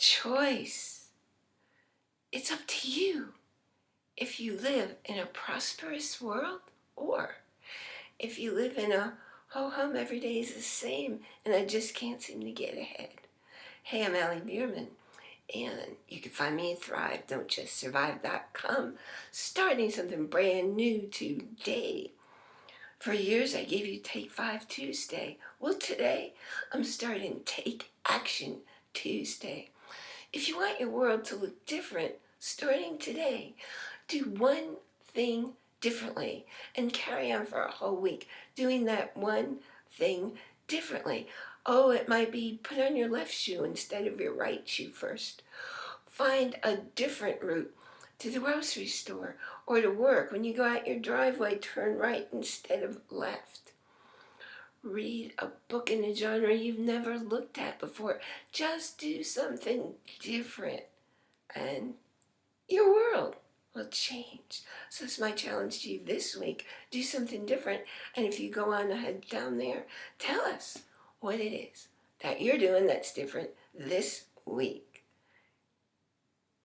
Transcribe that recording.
choice. It's up to you if you live in a prosperous world or if you live in a oh, ho-hum every day is the same and I just can't seem to get ahead. Hey, I'm Allie Bierman and you can find me at thrive.don'tjustsurvive.com starting something brand new today. For years I gave you Take 5 Tuesday. Well today I'm starting Take Action Tuesday. If you want your world to look different, starting today, do one thing differently and carry on for a whole week doing that one thing differently. Oh, it might be put on your left shoe instead of your right shoe first. Find a different route to the grocery store or to work. When you go out your driveway, turn right instead of left. Read a book in a genre you've never looked at before. Just do something different and your world will change. So it's my challenge to you this week. Do something different. And if you go on ahead down there, tell us what it is that you're doing that's different this week.